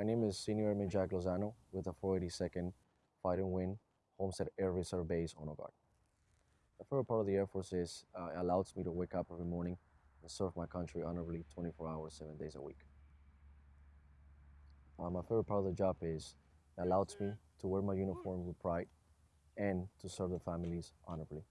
My name is Senior Airman Jack Lozano with the 482nd Fighter Wing Homestead Air Reserve Base Honor Guard. The favorite part of the Air Force is uh, it allows me to wake up every morning and serve my country honorably 24 hours, 7 days a week. Uh, my favorite part of the job is it allows me to wear my uniform with pride and to serve the families honorably.